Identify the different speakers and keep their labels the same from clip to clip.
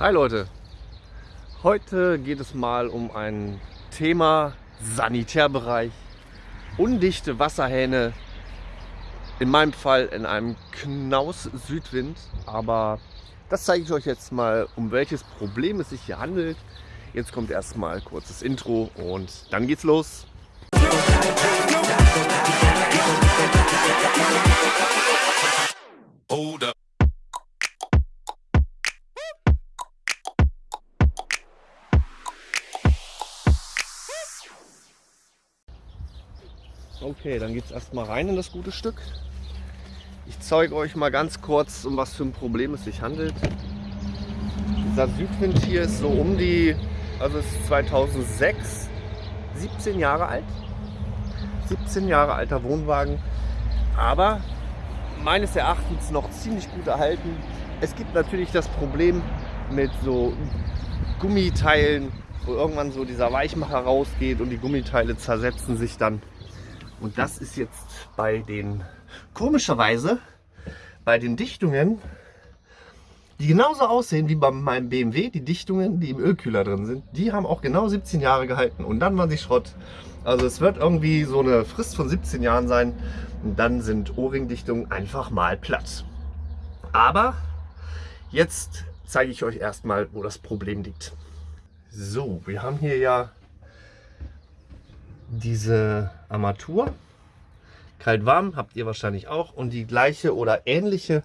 Speaker 1: Hi Leute, heute geht es mal um ein Thema Sanitärbereich, undichte Wasserhähne, in meinem Fall in einem Knaus Südwind, aber das zeige ich euch jetzt mal, um welches Problem es sich hier handelt. Jetzt kommt erstmal kurzes Intro und dann geht's los. Hold Okay, dann geht es erstmal rein in das gute Stück. Ich zeige euch mal ganz kurz, um was für ein Problem es sich handelt. Dieser Südwind hier ist so um die, also es ist 2006, 17 Jahre alt. 17 Jahre alter Wohnwagen, aber meines Erachtens noch ziemlich gut erhalten. Es gibt natürlich das Problem mit so Gummiteilen, wo irgendwann so dieser Weichmacher rausgeht und die Gummiteile zersetzen sich dann. Und das ist jetzt bei den, komischerweise, bei den Dichtungen, die genauso aussehen wie bei meinem BMW, die Dichtungen, die im Ölkühler drin sind, die haben auch genau 17 Jahre gehalten und dann waren sie Schrott. Also es wird irgendwie so eine Frist von 17 Jahren sein und dann sind O-Ring-Dichtungen einfach mal platt. Aber jetzt zeige ich euch erstmal, wo das Problem liegt. So, wir haben hier ja diese Armatur. Kalt-warm habt ihr wahrscheinlich auch. Und die gleiche oder ähnliche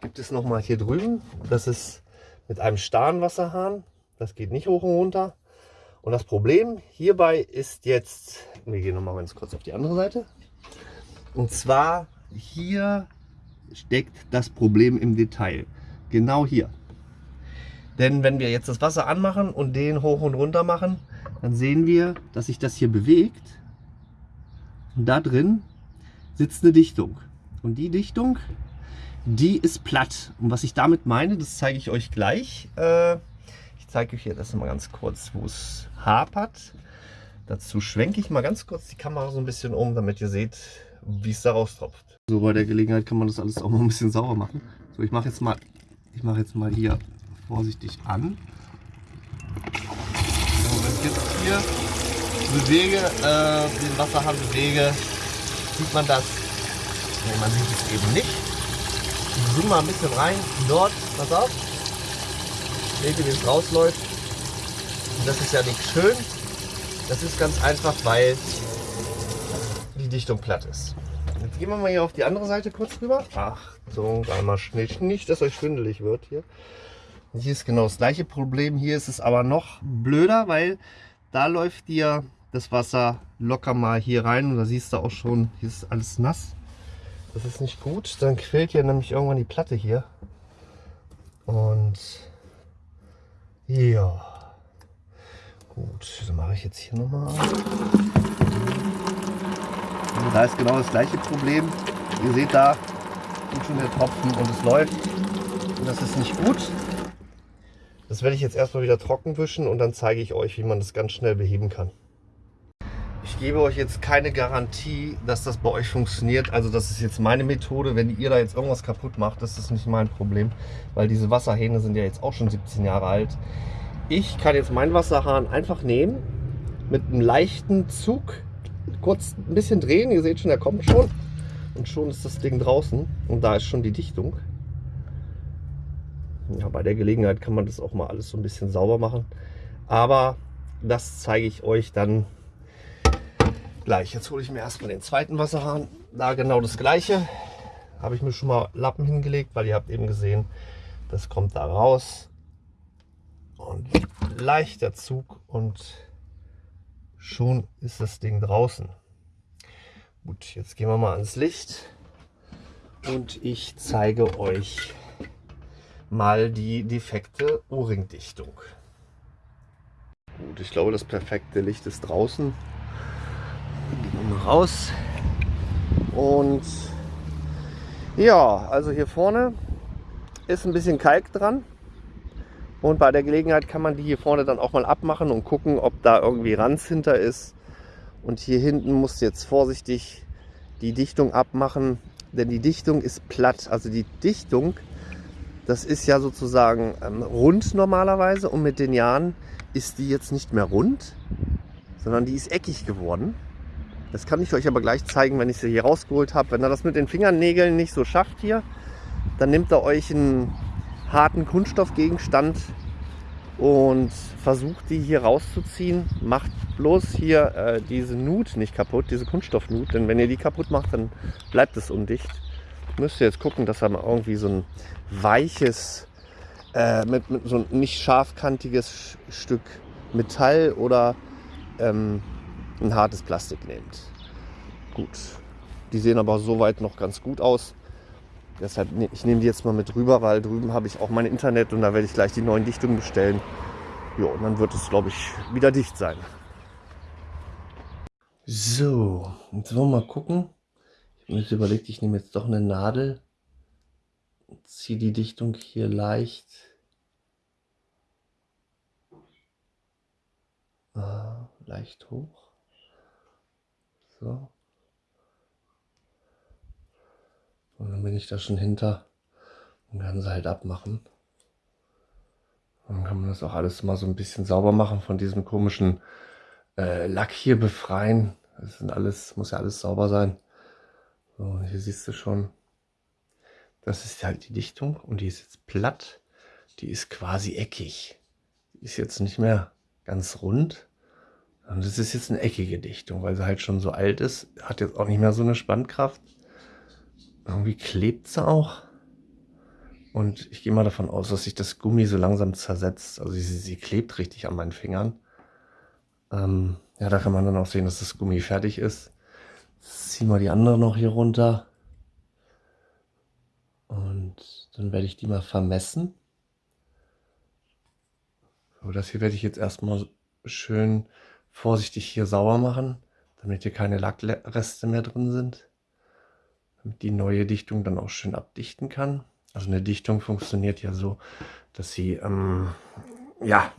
Speaker 1: gibt es nochmal hier drüben. Das ist mit einem Starnwasserhahn. Das geht nicht hoch und runter. Und das Problem hierbei ist jetzt, wir gehen nochmal ganz kurz auf die andere Seite. Und zwar hier steckt das Problem im Detail. Genau hier. Denn wenn wir jetzt das Wasser anmachen und den hoch und runter machen, dann sehen wir, dass sich das hier bewegt. Und da drin sitzt eine Dichtung. Und die Dichtung, die ist platt. Und was ich damit meine, das zeige ich euch gleich. Äh, ich zeige euch jetzt mal ganz kurz, wo es hapert. Dazu schwenke ich mal ganz kurz die Kamera so ein bisschen um, damit ihr seht, wie es daraus tropft. So bei der Gelegenheit kann man das alles auch mal ein bisschen sauber machen. So, ich mache jetzt mal, ich mache jetzt mal hier vorsichtig an hier bewege, äh, den Wasserhahn bewege, sieht man das. Nee, man sieht es eben nicht. Ich zoome mal ein bisschen rein. Dort, pass auf. Wie es rausläuft? Und das ist ja nicht schön. Das ist ganz einfach, weil die Dichtung platt ist. Jetzt gehen wir mal hier auf die andere Seite kurz rüber. Achtung, einmal schnell, nicht, dass euch schwindelig wird hier. Hier ist genau das gleiche Problem. Hier ist es aber noch blöder, weil da läuft dir das Wasser locker mal hier rein. Und da siehst du auch schon, hier ist alles nass. Das ist nicht gut. Dann quillt ja nämlich irgendwann die Platte hier. Und ja. Gut, dann mache ich jetzt hier nochmal. Da ist genau das gleiche Problem. Ihr seht da, tut schon der Tropfen und es läuft. Und das ist nicht gut. Das werde ich jetzt erstmal wieder trocken wischen und dann zeige ich euch, wie man das ganz schnell beheben kann. Ich gebe euch jetzt keine Garantie, dass das bei euch funktioniert. Also das ist jetzt meine Methode. Wenn ihr da jetzt irgendwas kaputt macht, das ist nicht mein Problem. Weil diese Wasserhähne sind ja jetzt auch schon 17 Jahre alt. Ich kann jetzt meinen Wasserhahn einfach nehmen, mit einem leichten Zug kurz ein bisschen drehen. Ihr seht schon, er kommt schon. Und schon ist das Ding draußen. Und da ist schon die Dichtung. Ja, bei der Gelegenheit kann man das auch mal alles so ein bisschen sauber machen. Aber das zeige ich euch dann gleich. Jetzt hole ich mir erstmal den zweiten Wasserhahn. Da genau das gleiche. Habe ich mir schon mal Lappen hingelegt, weil ihr habt eben gesehen, das kommt da raus. Und leichter Zug und schon ist das Ding draußen. Gut, jetzt gehen wir mal ans Licht und ich zeige euch mal die defekte O-Ring-Dichtung. Gut, ich glaube, das perfekte Licht ist draußen. Gehen wir raus. Und ja, also hier vorne ist ein bisschen Kalk dran. Und bei der Gelegenheit kann man die hier vorne dann auch mal abmachen und gucken, ob da irgendwie Ranz hinter ist. Und hier hinten musst du jetzt vorsichtig die Dichtung abmachen, denn die Dichtung ist platt. Also die Dichtung das ist ja sozusagen ähm, rund normalerweise und mit den Jahren ist die jetzt nicht mehr rund, sondern die ist eckig geworden. Das kann ich euch aber gleich zeigen, wenn ich sie hier rausgeholt habe. Wenn ihr das mit den Fingernägeln nicht so schafft hier, dann nehmt ihr euch einen harten Kunststoffgegenstand und versucht die hier rauszuziehen. Macht bloß hier äh, diese Nut nicht kaputt, diese Kunststoffnut, denn wenn ihr die kaputt macht, dann bleibt es undicht. Müsst ihr jetzt gucken, dass ihr mal irgendwie so ein weiches, äh, mit, mit, so ein nicht scharfkantiges Stück Metall oder ähm, ein hartes Plastik nehmt. Gut, die sehen aber soweit noch ganz gut aus. Deshalb, ne, ich nehme die jetzt mal mit rüber, weil drüben habe ich auch mein Internet und da werde ich gleich die neuen Dichtungen bestellen. Ja, und dann wird es, glaube ich, wieder dicht sein. So, jetzt wollen wir mal gucken. Ich habe mir jetzt überlegt, ich nehme jetzt doch eine Nadel. Ziehe die Dichtung hier leicht. Ah, leicht hoch. So. Und dann bin ich da schon hinter und kann sie halt abmachen. Dann kann man das auch alles mal so ein bisschen sauber machen von diesem komischen äh, Lack hier befreien. Das sind alles, muss ja alles sauber sein. So, hier siehst du schon, das ist halt die Dichtung und die ist jetzt platt. Die ist quasi eckig. Die ist jetzt nicht mehr ganz rund. Und das ist jetzt eine eckige Dichtung, weil sie halt schon so alt ist. Hat jetzt auch nicht mehr so eine Spannkraft. Irgendwie klebt sie auch. Und ich gehe mal davon aus, dass sich das Gummi so langsam zersetzt. Also sie, sie klebt richtig an meinen Fingern. Ähm, ja, da kann man dann auch sehen, dass das Gummi fertig ist. Ziehen wir die andere noch hier runter. Und dann werde ich die mal vermessen. So, das hier werde ich jetzt erstmal schön vorsichtig hier sauber machen, damit hier keine Lackreste mehr drin sind damit die neue Dichtung dann auch schön abdichten kann. Also eine Dichtung funktioniert ja so, dass sie ähm, ja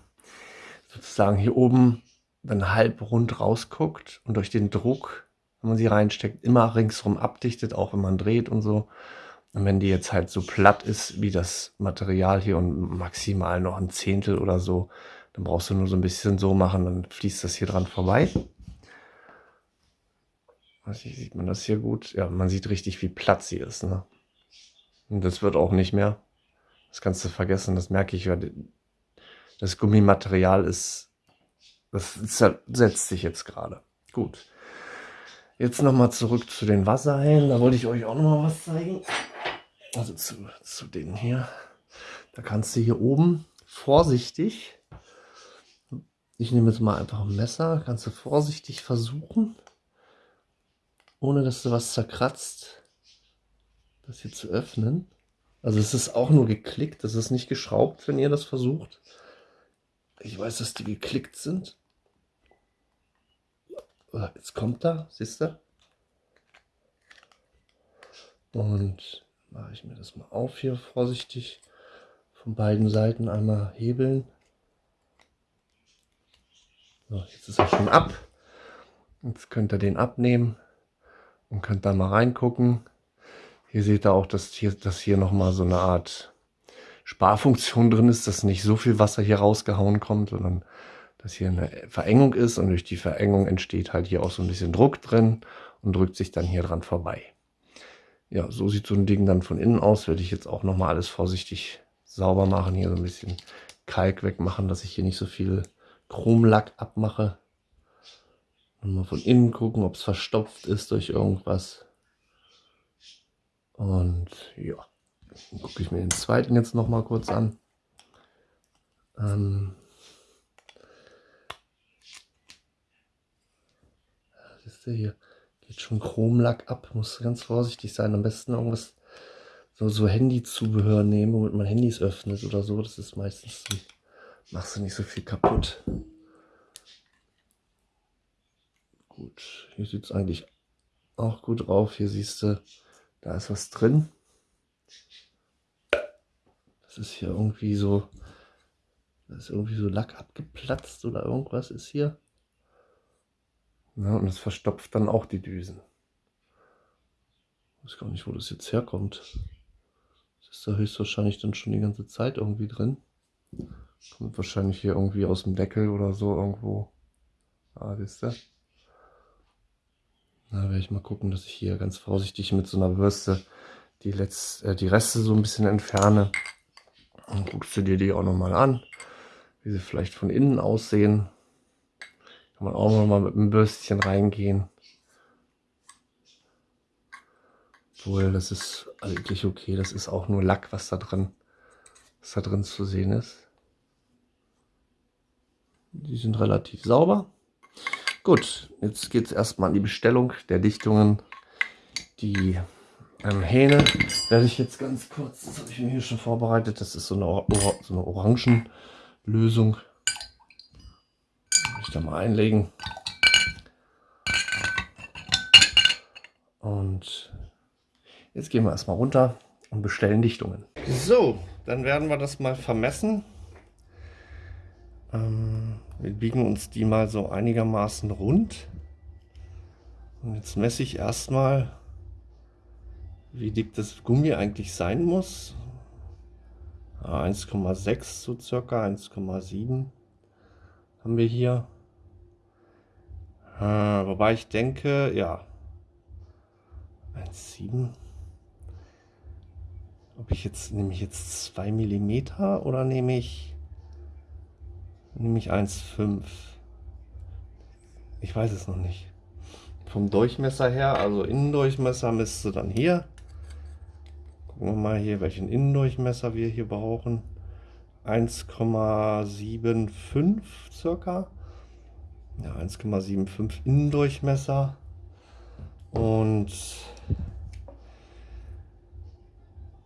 Speaker 1: sozusagen hier oben dann halb rund rausguckt und durch den Druck, wenn man sie reinsteckt, immer ringsrum abdichtet, auch wenn man dreht und so. Und wenn die jetzt halt so platt ist wie das Material hier und maximal noch ein Zehntel oder so, dann brauchst du nur so ein bisschen so machen, dann fließt das hier dran vorbei. Nicht, sieht man das hier gut? Ja, man sieht richtig, wie platt sie ist. Ne? Und das wird auch nicht mehr. Das kannst du vergessen, das merke ich. Das Gummimaterial ist, das setzt sich jetzt gerade. Gut. Jetzt nochmal zurück zu den Wasserhähnen. Da wollte ich euch auch nochmal was zeigen. Also zu, zu denen hier. Da kannst du hier oben vorsichtig, ich nehme jetzt mal einfach ein Messer, kannst du vorsichtig versuchen, ohne dass du was zerkratzt, das hier zu öffnen. Also es ist auch nur geklickt, das ist nicht geschraubt, wenn ihr das versucht. Ich weiß, dass die geklickt sind. Jetzt kommt da, siehst du? Und mache ich mir das mal auf hier vorsichtig. Von beiden Seiten einmal hebeln. So, jetzt ist er schon ab. Jetzt könnt ihr den abnehmen und könnt da mal reingucken. Hier seht ihr auch, dass hier, dass hier nochmal so eine Art Sparfunktion drin ist, dass nicht so viel Wasser hier rausgehauen kommt, sondern dass hier eine Verengung ist und durch die Verengung entsteht halt hier auch so ein bisschen Druck drin und drückt sich dann hier dran vorbei. Ja, so sieht so ein Ding dann von innen aus. Werde ich jetzt auch nochmal alles vorsichtig sauber machen. Hier so ein bisschen Kalk wegmachen, dass ich hier nicht so viel Chromlack abmache. Und mal von innen gucken, ob es verstopft ist durch irgendwas. Und ja, dann gucke ich mir den zweiten jetzt noch mal kurz an. Ähm, siehst du hier, geht schon Chromlack ab. Muss ganz vorsichtig sein. Am besten irgendwas so, so Handyzubehör nehmen, womit man Handys öffnet oder so. Das ist meistens, machst du nicht so viel kaputt. Gut, hier sieht es eigentlich auch gut drauf. Hier siehst du, da ist was drin. Das ist hier irgendwie so, da ist irgendwie so Lack abgeplatzt oder irgendwas ist hier. Ja, und das verstopft dann auch die Düsen. Ich weiß gar nicht, wo das jetzt herkommt. Das ist da höchstwahrscheinlich dann schon die ganze Zeit irgendwie drin. Kommt wahrscheinlich hier irgendwie aus dem Deckel oder so irgendwo. Ah, wisst ihr? Da werde ich mal gucken, dass ich hier ganz vorsichtig mit so einer Bürste die, Letz äh, die Reste so ein bisschen entferne. Dann guckst du dir die auch nochmal an, wie sie vielleicht von innen aussehen. Kann man auch nochmal mit einem Bürstchen reingehen. Obwohl, das ist eigentlich okay. Das ist auch nur Lack, was da drin, was da drin zu sehen ist. Die sind relativ sauber. Gut, jetzt geht es erstmal an die Bestellung der Dichtungen. Die ähm, Hähne werde ich jetzt ganz kurz, das habe ich mir hier schon vorbereitet, das ist so eine, Or so eine Orangenlösung. Ich da mal einlegen. Und jetzt gehen wir erstmal runter und bestellen Dichtungen. So, dann werden wir das mal vermessen. Ähm, wir biegen uns die mal so einigermaßen rund. Und jetzt messe ich erstmal wie dick das Gummi eigentlich sein muss. 1,6 so circa, 1,7 haben wir hier. Äh, wobei ich denke, ja, 1,7. Ob ich jetzt, nehme ich jetzt 2 mm oder nehme ich, nehme ich 1,5? Ich weiß es noch nicht. Vom Durchmesser her, also Innendurchmesser müsste dann hier Gucken wir mal hier, welchen Innendurchmesser wir hier brauchen. 1,75 circa. Ja, 1,75 Innendurchmesser. Und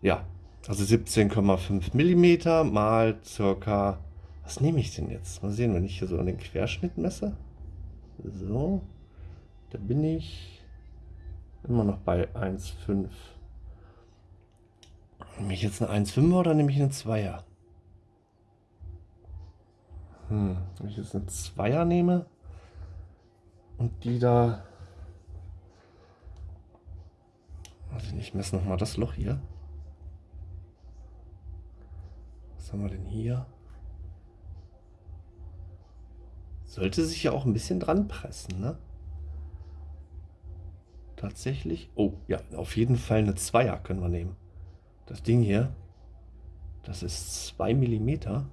Speaker 1: ja, also 17,5 mm mal circa. Was nehme ich denn jetzt? Mal sehen, wenn ich hier so an den Querschnitt messe. So, da bin ich immer noch bei 1,5. Nehme ich jetzt eine 1,5er oder nehme ich eine 2er? Hm, wenn ich jetzt eine 2er nehme und die da... Also ich messe nochmal das Loch hier. Was haben wir denn hier? Sollte sich ja auch ein bisschen dran pressen, ne? Tatsächlich. Oh, ja, auf jeden Fall eine Zweier können wir nehmen. Das Ding hier, das ist 2 mm,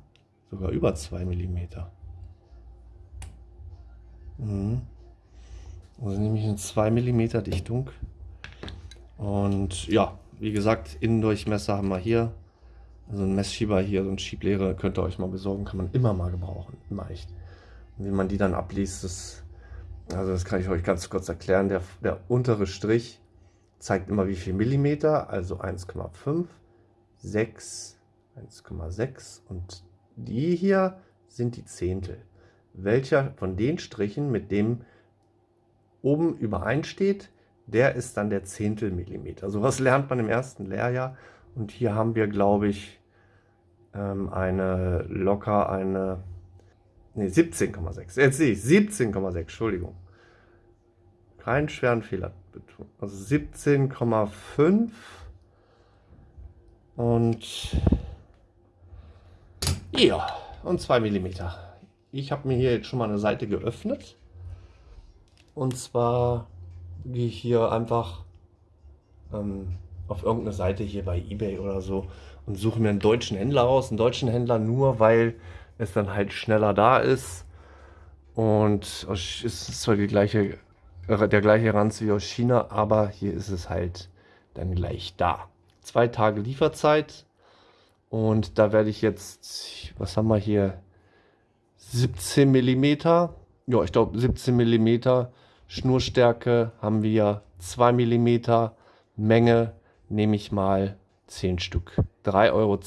Speaker 1: sogar über 2 mm. Mhm. Also nehme ich eine 2 mm Dichtung. Und ja, wie gesagt, Innendurchmesser haben wir hier. Also ein Messschieber hier, so ein Schieblehre könnt ihr euch mal besorgen, kann man immer mal gebrauchen, immer echt. Und wie man die dann abliest, das, also das kann ich euch ganz kurz erklären. Der, der untere Strich zeigt immer wie viel Millimeter, also 1,5, 6, 1,6 und die hier sind die Zehntel. Welcher von den Strichen mit dem oben übereinsteht, der ist dann der Zehntel Millimeter. So was lernt man im ersten Lehrjahr und hier haben wir, glaube ich, ähm, eine locker eine ne 17,6. Jetzt sehe ich 17,6, Entschuldigung. Keinen schweren Fehler also 17,5 und ja, und 2 mm. Ich habe mir hier jetzt schon mal eine Seite geöffnet. Und zwar gehe ich hier einfach ähm, auf irgendeine Seite hier bei Ebay oder so und suche mir einen deutschen Händler aus. Einen deutschen Händler nur, weil es dann halt schneller da ist. Und es ist zwar die gleiche der gleiche Ranz wie aus China, aber hier ist es halt dann gleich da. Zwei Tage Lieferzeit und da werde ich jetzt, was haben wir hier, 17 mm, ja ich glaube 17 mm Schnurstärke haben wir 2 mm, Menge nehme ich mal 10 Stück, 3,10 Euro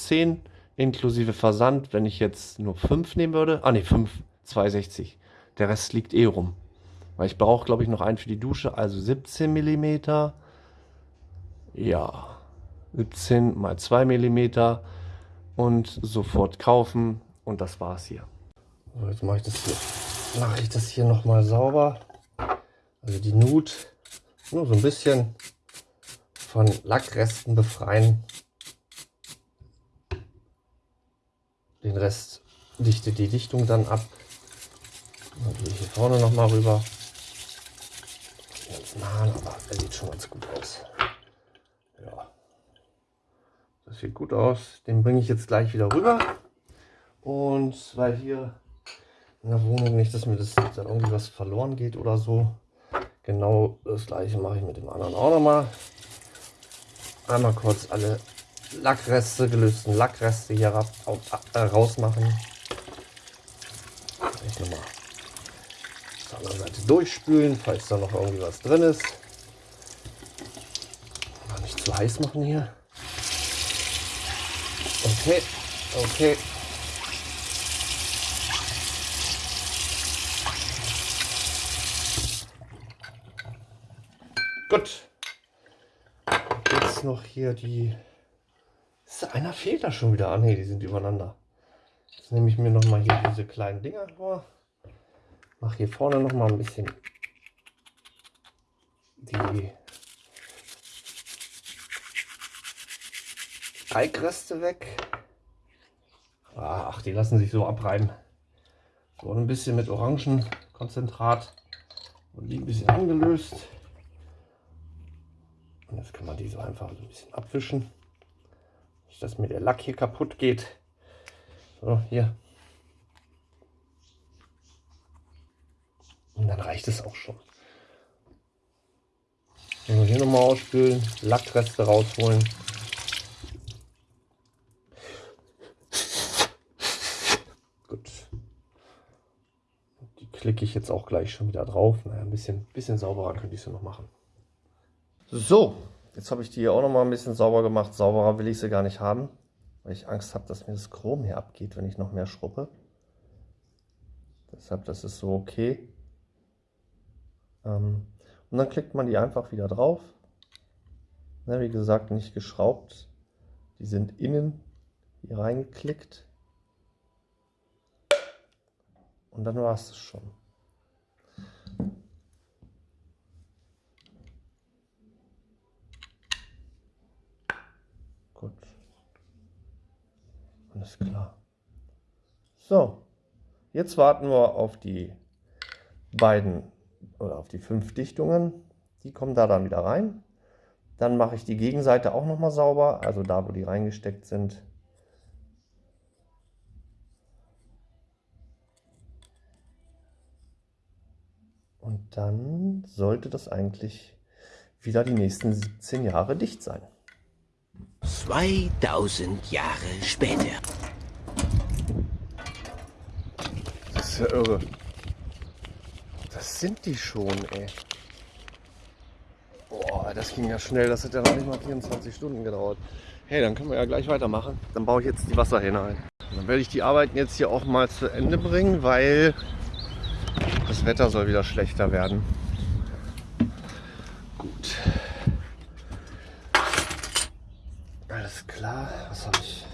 Speaker 1: inklusive Versand, wenn ich jetzt nur 5 nehmen würde, ah ne 5, 2,60, der Rest liegt eh rum. Weil ich brauche, glaube ich, noch einen für die Dusche, also 17 mm. Ja, 17 mal 2 mm und sofort kaufen und das war's hier. Jetzt mache ich das hier, mache ich das hier noch mal sauber. Also die Nut nur so ein bisschen von Lackresten befreien. Den Rest dichtet die Dichtung dann ab. Dann gehe ich hier vorne noch mal rüber. Ganz nah, aber er sieht schon ganz gut aus. Ja, das sieht gut aus. Den bringe ich jetzt gleich wieder rüber. Und weil hier in der Wohnung nicht, dass mir das dann irgendwie was verloren geht oder so. Genau das gleiche mache ich mit dem anderen auch nochmal. Einmal kurz alle Lackreste, gelösten Lackreste hier ra äh, rausmachen. Ich nochmal der anderen Seite durchspülen, falls da noch irgendwie was drin ist. Mal nicht zu heiß machen hier. Okay, okay. Gut. Jetzt noch hier die. Ist einer fehlt da schon wieder. Ah ne, die sind übereinander. Jetzt nehme ich mir noch mal hier diese kleinen Dinger vor. Mache hier vorne noch mal ein bisschen die Eigreste weg. Ach, die lassen sich so abreiben. So ein bisschen mit Orangenkonzentrat und die ein bisschen angelöst. Und jetzt kann man die so einfach so ein bisschen abwischen. Nicht, dass mir der Lack hier kaputt geht. So, hier. Und dann reicht es auch schon. Wir hier nochmal ausspülen, Lackreste rausholen. Gut. Die klicke ich jetzt auch gleich schon wieder drauf. Naja, ein bisschen, bisschen sauberer könnte ich sie noch machen. So, jetzt habe ich die hier auch noch mal ein bisschen sauber gemacht. Sauberer will ich sie gar nicht haben, weil ich Angst habe, dass mir das Chrom hier abgeht, wenn ich noch mehr schruppe. Deshalb, das ist so okay. Ähm, und dann klickt man die einfach wieder drauf. Wie gesagt, nicht geschraubt. Die sind innen hier reingeklickt. Und dann war es schon. Alles klar. So, jetzt warten wir auf die beiden oder auf die fünf Dichtungen. Die kommen da dann wieder rein. Dann mache ich die Gegenseite auch nochmal sauber, also da, wo die reingesteckt sind. Und dann sollte das eigentlich wieder die nächsten 17 Jahre dicht sein.
Speaker 2: 2000 Jahre später.
Speaker 1: Das ist ja irre. Das sind die schon, ey. Boah, das ging ja schnell. Das hat ja noch nicht mal 24 Stunden gedauert. Hey, dann können wir ja gleich weitermachen. Dann baue ich jetzt die Wasserhähne ein. Dann werde ich die Arbeiten jetzt hier auch mal zu Ende bringen, weil das Wetter soll wieder schlechter werden. Gut. Alles klar. Was habe ich?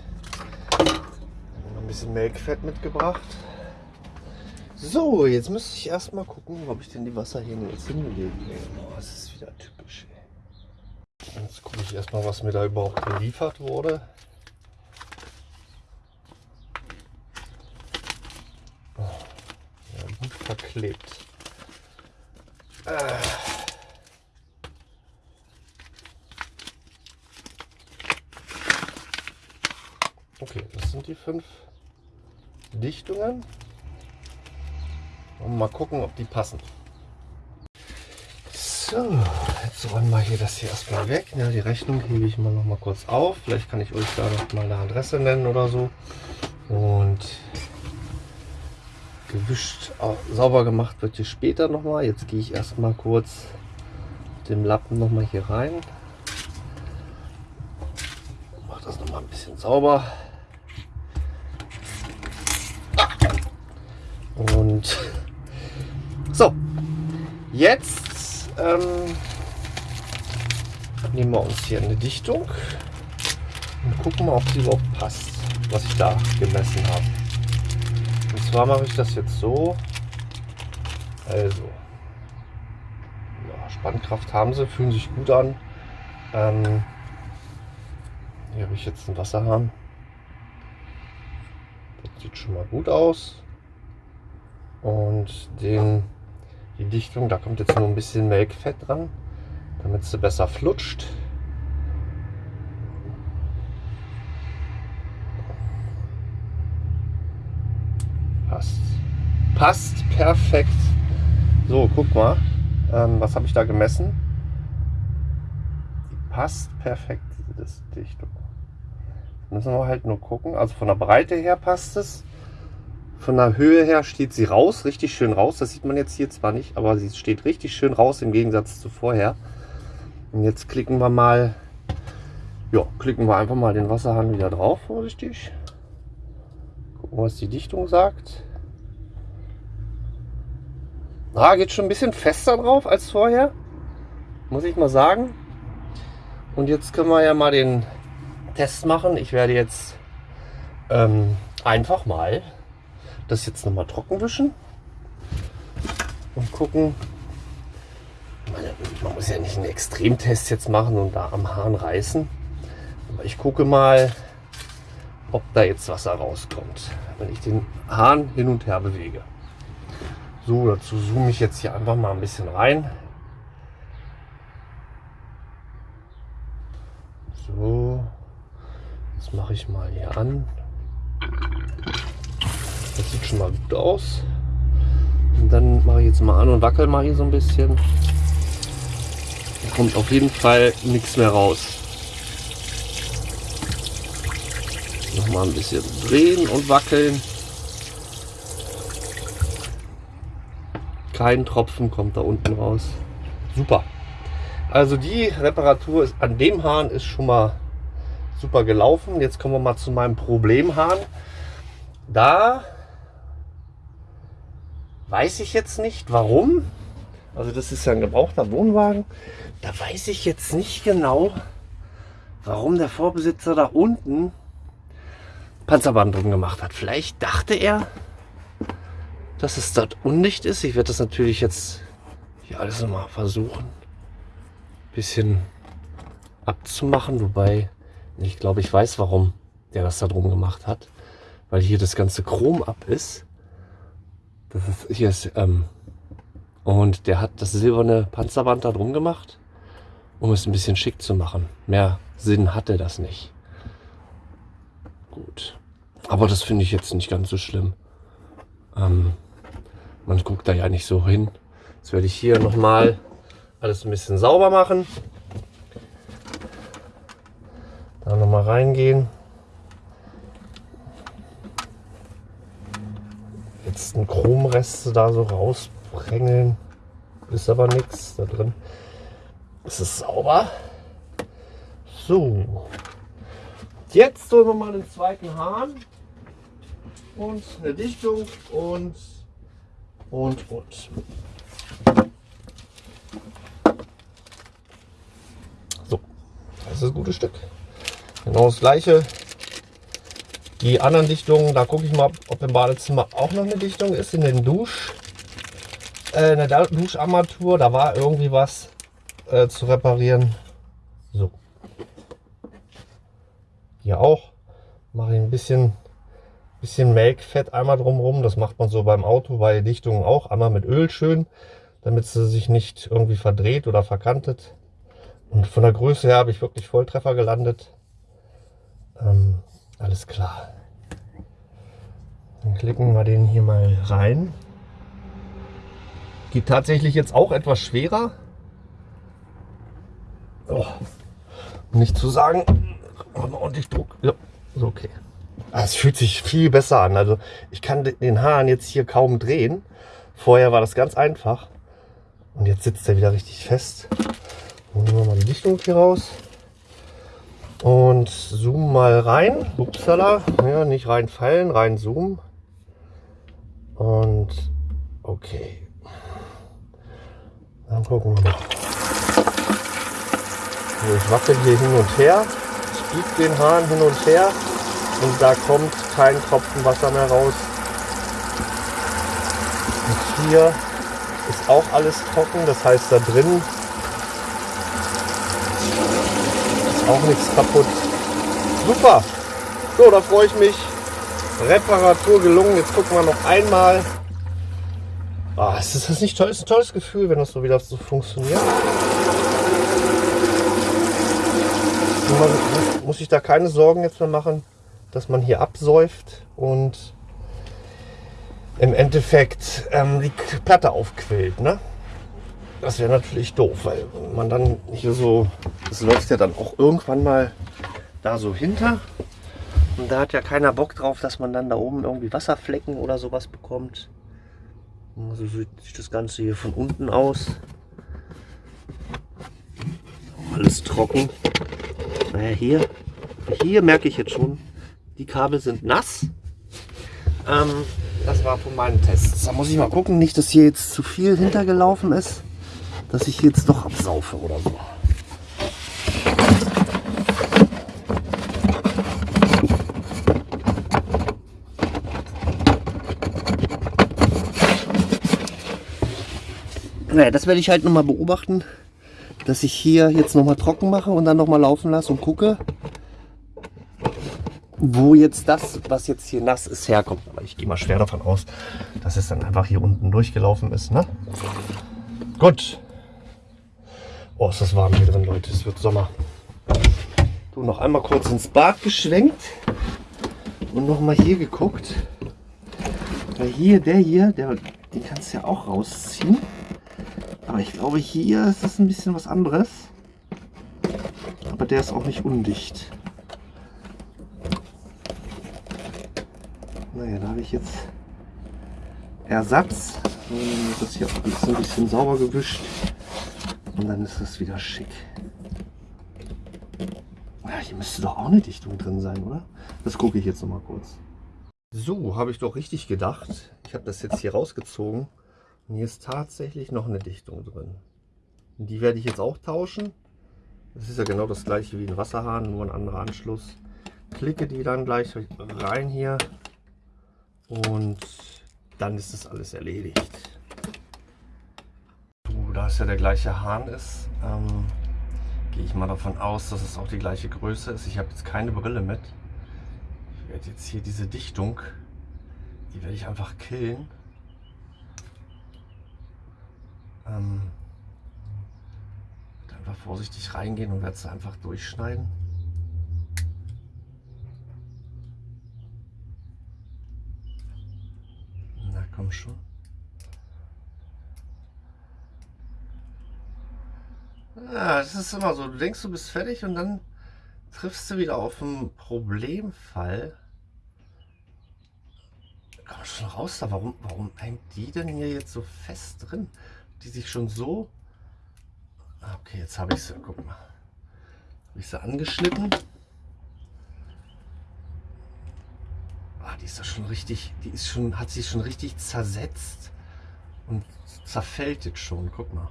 Speaker 1: Noch ein bisschen Melkfett mitgebracht. So, jetzt müsste ich erstmal gucken, ob ich denn die Wasserhähne jetzt hinlege. Oh, das ist wieder typisch. Ey. Jetzt gucke ich erstmal, was mir da überhaupt geliefert wurde. Oh, ja, gut verklebt. Äh. Okay, das sind die fünf Dichtungen. Und mal gucken, ob die passen. So, jetzt räumen wir hier das hier erstmal weg. Ja, die Rechnung hebe ich mal noch mal kurz auf. Vielleicht kann ich euch da noch mal eine Adresse nennen oder so. Und gewischt, sauber gemacht wird hier später noch mal. Jetzt gehe ich erstmal kurz mit dem Lappen noch mal hier rein. Mache das noch mal ein bisschen sauber. Und so, jetzt ähm, nehmen wir uns hier eine Dichtung und gucken mal, ob sie überhaupt passt, was ich da gemessen habe. Und zwar mache ich das jetzt so. Also, ja, Spannkraft haben sie, fühlen sich gut an. Ähm, hier habe ich jetzt einen Wasserhahn. Sieht schon mal gut aus. Und den, die Dichtung, da kommt jetzt nur ein bisschen Melkfett dran, damit sie besser flutscht. Passt. Passt perfekt. So, guck mal. Ähm, was habe ich da gemessen? Die passt perfekt, diese Dichtung. Müssen wir halt nur gucken. Also von der Breite her passt es. Von der Höhe her steht sie raus, richtig schön raus. Das sieht man jetzt hier zwar nicht, aber sie steht richtig schön raus im Gegensatz zu vorher. Und jetzt klicken wir mal, ja, klicken wir einfach mal den Wasserhahn wieder drauf, vorsichtig. Gucken, was die Dichtung sagt. Ah, geht schon ein bisschen fester drauf als vorher, muss ich mal sagen. Und jetzt können wir ja mal den Test machen. Ich werde jetzt ähm, einfach mal das jetzt nochmal trocken wischen und gucken. Man muss ja nicht einen Extremtest jetzt machen und da am Hahn reißen. Aber ich gucke mal, ob da jetzt Wasser rauskommt, wenn ich den Hahn hin und her bewege. So, dazu zoome ich jetzt hier einfach mal ein bisschen rein. So, das mache ich mal hier an. Das sieht schon mal gut aus. Und dann mache ich jetzt mal an und wackel mal hier so ein bisschen. Da kommt auf jeden Fall nichts mehr raus. Noch mal ein bisschen drehen und wackeln. Kein Tropfen kommt da unten raus. Super. Also die Reparatur ist, an dem Hahn ist schon mal super gelaufen. Jetzt kommen wir mal zu meinem Problemhahn. Da weiß ich jetzt nicht warum. Also das ist ja ein gebrauchter Wohnwagen. Da weiß ich jetzt nicht genau, warum der Vorbesitzer da unten Panzerband drum gemacht hat. Vielleicht dachte er, dass es dort undicht ist. Ich werde das natürlich jetzt hier alles nochmal versuchen, ein bisschen abzumachen. Wobei, ich glaube, ich weiß, warum der das da drum gemacht hat. Weil hier das ganze Chrom ab ist. Das ist, hier ist, ähm, und der hat das silberne Panzerband da drum gemacht, um es ein bisschen schick zu machen. Mehr Sinn hatte das nicht. Gut. Aber das finde ich jetzt nicht ganz so schlimm. Ähm, man guckt da ja nicht so hin. Jetzt werde ich hier nochmal alles ein bisschen sauber machen. Da nochmal reingehen. Letzten Chromreste da so rausprängeln. Ist aber nichts da drin. Es ist sauber. So. Jetzt holen wir mal den zweiten Hahn und eine Dichtung und und und. So, das ist ein gutes Stück. Genau das gleiche. Die anderen Dichtungen, da gucke ich mal, ob im Badezimmer auch noch eine Dichtung ist in den Dusch. Äh, in der Duscharmatur, da war irgendwie was äh, zu reparieren. So. Hier auch. Mache ich ein bisschen bisschen Melkfett einmal drumherum. Das macht man so beim Auto bei Dichtungen auch. Einmal mit Öl schön, damit sie sich nicht irgendwie verdreht oder verkantet. Und von der Größe her habe ich wirklich Volltreffer gelandet. Ähm, alles klar. Dann klicken wir den hier mal rein. Geht tatsächlich jetzt auch etwas schwerer. Oh. Nicht zu sagen, machen wir ordentlich Druck. Ja, ist okay. Ah, es fühlt sich viel besser an. Also ich kann den Hahn jetzt hier kaum drehen. Vorher war das ganz einfach. Und jetzt sitzt er wieder richtig fest. Holen wir mal die Dichtung hier raus. Und zoom mal rein. Upsala. Ja, nicht reinfallen, rein zoomen. Und okay. Dann gucken wir mal. ich wackel hier hin und her. Ich biege den Hahn hin und her und da kommt kein Tropfen Wasser mehr raus. Und hier ist auch alles trocken, das heißt da drin ist auch nichts kaputt. Super! So, da freue ich mich, Reparatur gelungen. Jetzt gucken wir noch einmal. Oh, ist das nicht toll? Ist ein tolles Gefühl, wenn das so wieder so funktioniert. Man muss sich da keine Sorgen jetzt mehr machen, dass man hier absäuft und im Endeffekt ähm, die Platte aufquillt. Ne? Das wäre natürlich doof, weil man dann hier so, das läuft ja dann auch irgendwann mal da so hinter. Und da hat ja keiner Bock drauf, dass man dann da oben irgendwie Wasserflecken oder sowas bekommt. So sieht sich das Ganze hier von unten aus. Alles trocken. Naja, hier, hier merke ich jetzt schon, die Kabel sind nass. Ähm, das war von meinen Tests. Da muss ich mal gucken, nicht, dass hier jetzt zu viel hintergelaufen ist, dass ich jetzt doch absaufe oder so. Naja, das werde ich halt nochmal beobachten, dass ich hier jetzt nochmal trocken mache und dann nochmal laufen lasse und gucke, wo jetzt das, was jetzt hier nass ist, herkommt. Aber ich gehe mal schwer davon aus, dass es dann einfach hier unten durchgelaufen ist. Ne? Gut. Oh, ist das warm hier drin, Leute. Es wird Sommer. Du noch einmal kurz ins Bad geschwenkt und nochmal hier geguckt. Weil hier, der hier, der, den kannst du ja auch rausziehen. Aber ich glaube, hier ist das ein bisschen was anderes. Aber der ist auch nicht undicht. Naja, da habe ich jetzt Ersatz. Das hier auch ein bisschen sauber gewischt. Und dann ist das wieder schick. Ja, hier müsste doch auch eine Dichtung drin sein, oder? Das gucke ich jetzt noch mal kurz. So, habe ich doch richtig gedacht. Ich habe das jetzt hier rausgezogen. Und hier ist tatsächlich noch eine Dichtung drin. Und die werde ich jetzt auch tauschen. Das ist ja genau das gleiche wie ein Wasserhahn, nur ein anderer Anschluss. Klicke die dann gleich rein hier und dann ist das alles erledigt. Da es ja der gleiche Hahn ist, ähm, gehe ich mal davon aus, dass es auch die gleiche Größe ist. Ich habe jetzt keine Brille mit. Ich werde jetzt hier diese Dichtung, die werde ich einfach killen. Ähm, einfach vorsichtig reingehen und werde es einfach durchschneiden. Na komm schon. Ja, es ist immer so, du denkst, du bist fertig und dann triffst du wieder auf einen Problemfall. Komm schon raus da, warum, warum hängt die denn hier jetzt so fest drin? die sich schon so... Ah, okay, jetzt habe ich sie, guck mal. Habe ich sie angeschnitten. Ah, die ist da schon richtig, die ist schon, hat sich schon richtig zersetzt und zerfällt jetzt schon. Guck mal.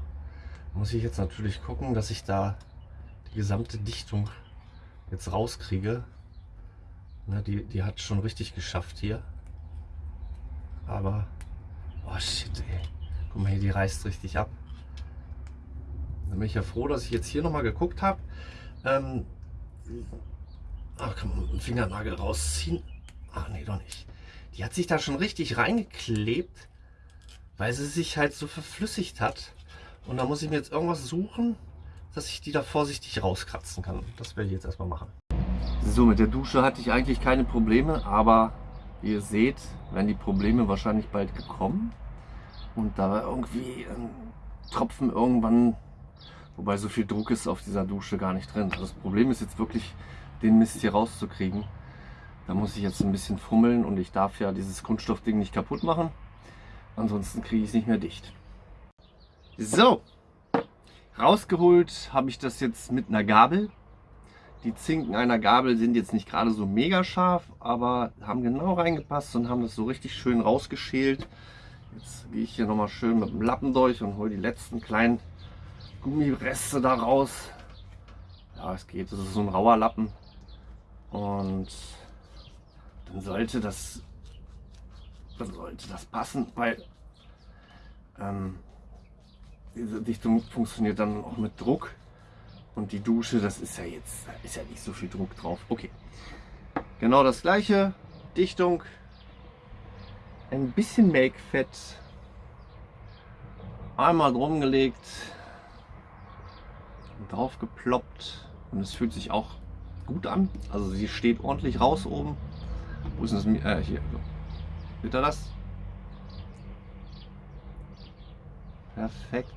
Speaker 1: Muss ich jetzt natürlich gucken, dass ich da die gesamte Dichtung jetzt rauskriege. Na, die, die hat schon richtig geschafft hier. Aber, oh shit, ey. Guck mal hier, die reißt richtig ab. Dann bin ich ja froh, dass ich jetzt hier nochmal geguckt habe. Ähm, ach, kann man einen Fingernagel rausziehen? Ach nee, doch nicht. Die hat sich da schon richtig reingeklebt, weil sie sich halt so verflüssigt hat. Und da muss ich mir jetzt irgendwas suchen, dass ich die da vorsichtig rauskratzen kann. Das werde ich jetzt erstmal machen. So, mit der Dusche hatte ich eigentlich keine Probleme, aber wie ihr seht, werden die Probleme wahrscheinlich bald gekommen und da irgendwie ein Tropfen irgendwann, wobei so viel Druck ist auf dieser Dusche gar nicht drin. Also das Problem ist jetzt wirklich, den Mist hier rauszukriegen. Da muss ich jetzt ein bisschen fummeln und ich darf ja dieses Kunststoffding nicht kaputt machen. Ansonsten kriege ich es nicht mehr dicht. So, rausgeholt habe ich das jetzt mit einer Gabel. Die Zinken einer Gabel sind jetzt nicht gerade so mega scharf, aber haben genau reingepasst und haben das so richtig schön rausgeschält. Jetzt gehe ich hier nochmal schön mit dem Lappen durch und hole die letzten kleinen Gummireste da raus. Ja, es geht, das ist so ein rauer Lappen. Und dann sollte das, dann sollte das passen, weil ähm, diese Dichtung funktioniert dann auch mit Druck. Und die Dusche, das ist ja jetzt, ist ja nicht so viel Druck drauf. Okay, genau das gleiche. Dichtung ein bisschen Make-Fett einmal drum gelegt, drauf geploppt und es fühlt sich auch gut an. Also sie steht ordentlich raus oben. Wo ist das? Äh, hier. Seht ihr das? Perfekt.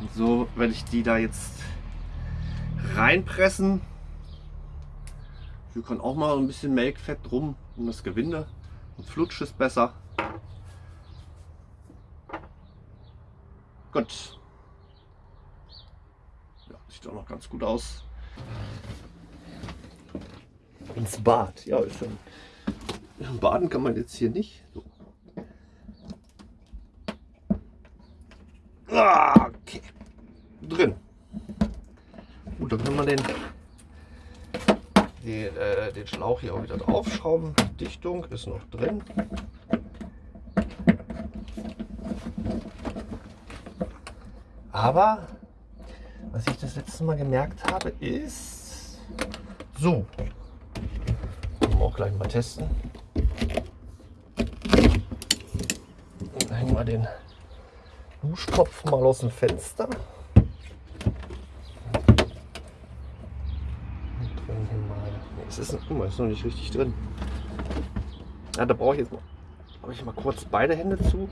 Speaker 1: Und so werde ich die da jetzt reinpressen. Wir können auch mal ein bisschen Melkfett drum um das Gewinde und flutscht es besser. Gut. Ja, sieht auch noch ganz gut aus. Ins Bad. Ja, ist schon. Baden kann man jetzt hier nicht. So. Okay. Drin. Gut, dann können wir den, den, äh, den Schlauch hier auch wieder draufschrauben. Dichtung ist noch drin. Aber was ich das letzte Mal gemerkt habe, ist so. Wir auch gleich mal testen. Wir den Duschkopf mal aus dem Fenster. Es ist, guck mal, ist noch nicht richtig drin. Ja, da brauche ich jetzt mal, habe ich mal kurz beide Hände zu,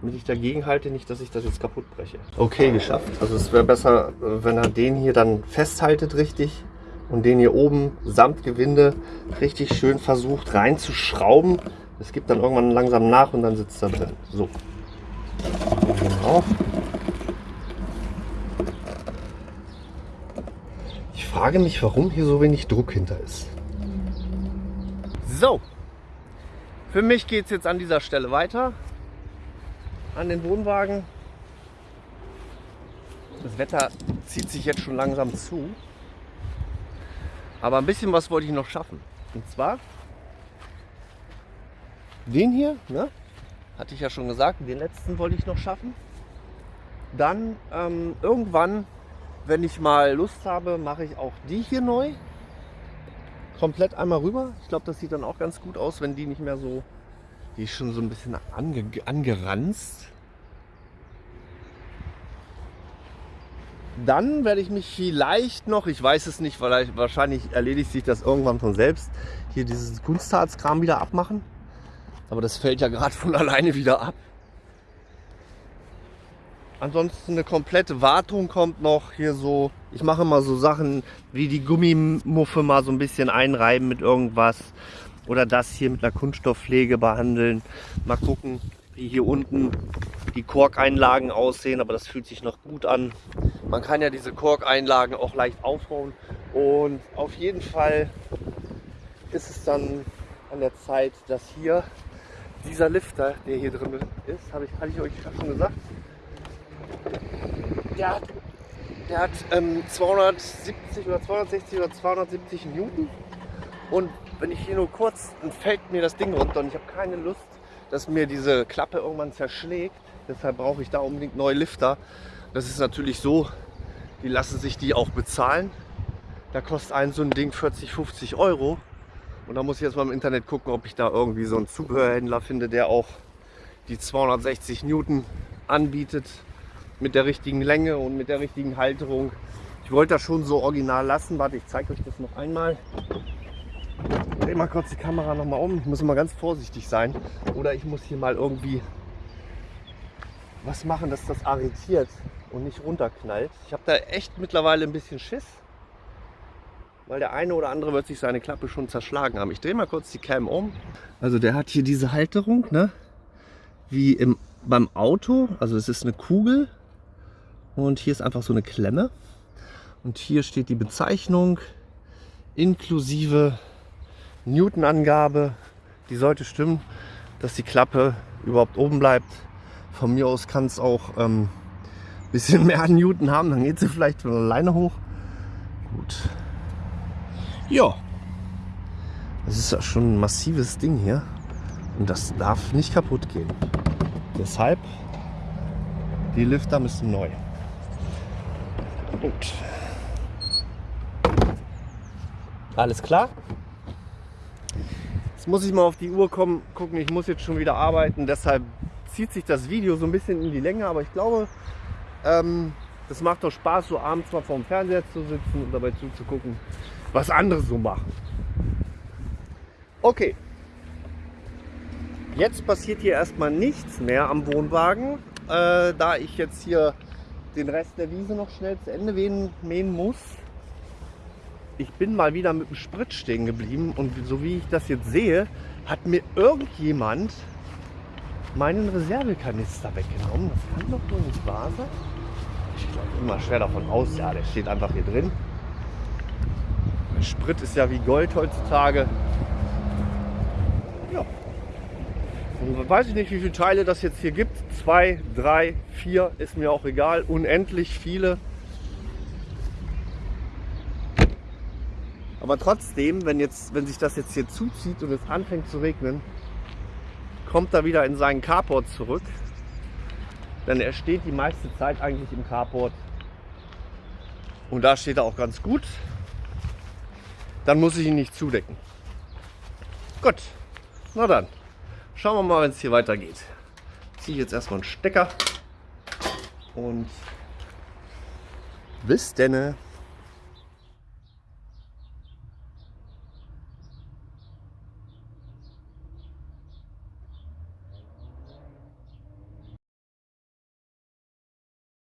Speaker 1: damit ich dagegen halte, nicht, dass ich das jetzt kaputt breche. Okay, geschafft. Also es wäre besser, wenn er den hier dann festhaltet richtig und den hier oben samt Gewinde richtig schön versucht reinzuschrauben. Es gibt dann irgendwann langsam nach und dann sitzt er drin. So. Genau. Ich frage mich, warum hier so wenig Druck hinter ist. So, für mich geht es jetzt an dieser Stelle weiter. An den Wohnwagen. Das Wetter zieht sich jetzt schon langsam zu. Aber ein bisschen was wollte ich noch schaffen. Und zwar den hier, ne? Hatte ich ja schon gesagt, den letzten wollte ich noch schaffen. Dann ähm, irgendwann, wenn ich mal Lust habe, mache ich auch die hier neu komplett einmal rüber. Ich glaube, das sieht dann auch ganz gut aus, wenn die nicht mehr so, die ist schon so ein bisschen ange, angeranzt. Dann werde ich mich vielleicht noch, ich weiß es nicht, weil wahrscheinlich erledigt sich das irgendwann von selbst, hier dieses Kunstharzkram wieder abmachen. Aber das fällt ja gerade von alleine wieder ab. Ansonsten eine komplette Wartung kommt noch hier so. Ich mache mal so Sachen wie die Gummimuffe mal so ein bisschen einreiben mit irgendwas. Oder das hier mit einer Kunststoffpflege behandeln. Mal gucken, wie hier unten die Korkeinlagen aussehen. Aber das fühlt sich noch gut an. Man kann ja diese Korkeinlagen auch leicht aufbauen. Und auf jeden Fall ist es dann an der Zeit, dass hier dieser Lifter, der hier drin ist, habe ich, hatte ich euch schon gesagt, der hat, der hat ähm, 270 oder 260 oder 270 Newton. Und wenn ich hier nur kurz, dann fällt mir das Ding runter und ich habe keine Lust, dass mir diese Klappe irgendwann zerschlägt. Deshalb brauche ich da unbedingt neue Lifter. Das ist natürlich so, die lassen sich die auch bezahlen. Da kostet ein so ein Ding 40, 50 Euro. Und da muss ich jetzt mal im Internet gucken, ob ich da irgendwie so einen Zubehörhändler finde, der auch die 260 Newton anbietet mit der richtigen Länge und mit der richtigen Halterung. Ich wollte das schon so original lassen. Warte, ich zeige euch das noch einmal. Ich drehe mal kurz die Kamera noch mal um. Ich muss immer ganz vorsichtig sein. Oder ich muss hier mal irgendwie was machen, dass das arretiert und nicht runterknallt. Ich habe da echt mittlerweile ein bisschen Schiss. Weil der eine oder andere wird sich seine Klappe schon zerschlagen haben. Ich drehe mal kurz die Cam um. Also der hat hier diese Halterung, ne? Wie im, beim Auto. Also es ist eine Kugel und hier ist einfach so eine Klemme. Und hier steht die Bezeichnung inklusive Newton-Angabe. Die sollte stimmen, dass die Klappe überhaupt oben bleibt. Von mir aus kann es auch ein ähm, bisschen mehr Newton haben, dann geht sie vielleicht von alleine hoch. Gut. Ja. Das ist ja schon ein massives Ding hier. Und das darf nicht kaputt gehen. Deshalb, die Lifter müssen neu. Gut. Alles klar? Jetzt muss ich mal auf die Uhr kommen, gucken, ich muss jetzt schon wieder arbeiten. Deshalb zieht sich das Video so ein bisschen in die Länge, aber ich glaube, ähm, das macht doch Spaß, so abends mal vorm Fernseher zu sitzen und dabei zuzugucken, was andere so machen. Okay. Jetzt passiert hier erstmal nichts mehr am Wohnwagen, äh, da ich jetzt hier den Rest der Wiese noch schnell zu Ende mähen, muss. Ich bin mal wieder mit dem Sprit stehen geblieben und so wie ich das jetzt sehe, hat mir irgendjemand meinen Reservekanister weggenommen. Das kann doch wohl nicht wahr sein. Ich glaube immer schwer davon aus, ja, der steht einfach hier drin. Sprit ist ja wie Gold heutzutage. Ja. Und weiß ich nicht, wie viele Teile das jetzt hier gibt. Zwei, drei, vier, ist mir auch egal. Unendlich viele. Aber trotzdem, wenn, jetzt, wenn sich das jetzt hier zuzieht und es anfängt zu regnen, kommt er wieder in seinen Carport zurück. Denn er steht die meiste Zeit eigentlich im Carport. Und da steht er auch ganz gut. Dann muss ich ihn nicht zudecken. Gut, na dann. Schauen wir mal, wenn es hier weitergeht. Ziehe ich jetzt erstmal einen Stecker. Und bis denne.